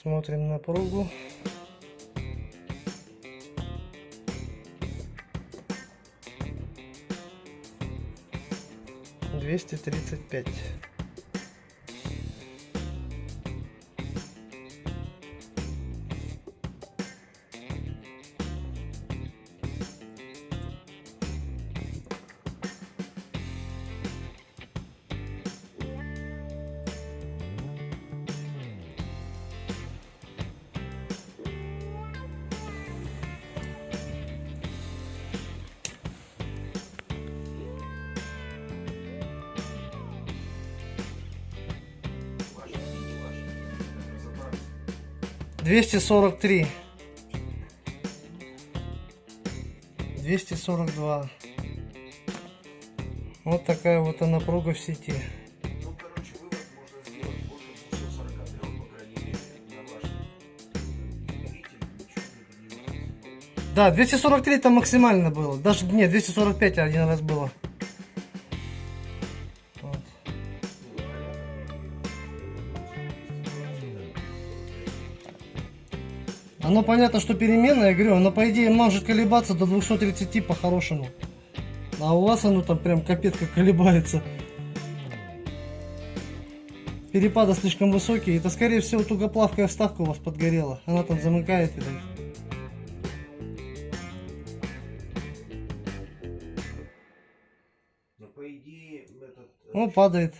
Смотрим напругу. Двести тридцать пять. Двести сорок три. Двести сорок два. Вот такая вот она напруга в сети. Ну, 243. Да, 243 это максимально было. Даже нет, 245 один раз было. Оно понятно, что переменное, я говорю, оно по идее может колебаться до 230 по-хорошему. А у вас оно там прям капец как колебается. Перепады слишком высокие. Это скорее всего тугоплавкая вставка у вас подгорела. Она там замыкает и так. Но по идее, этот... э, Ну, падает.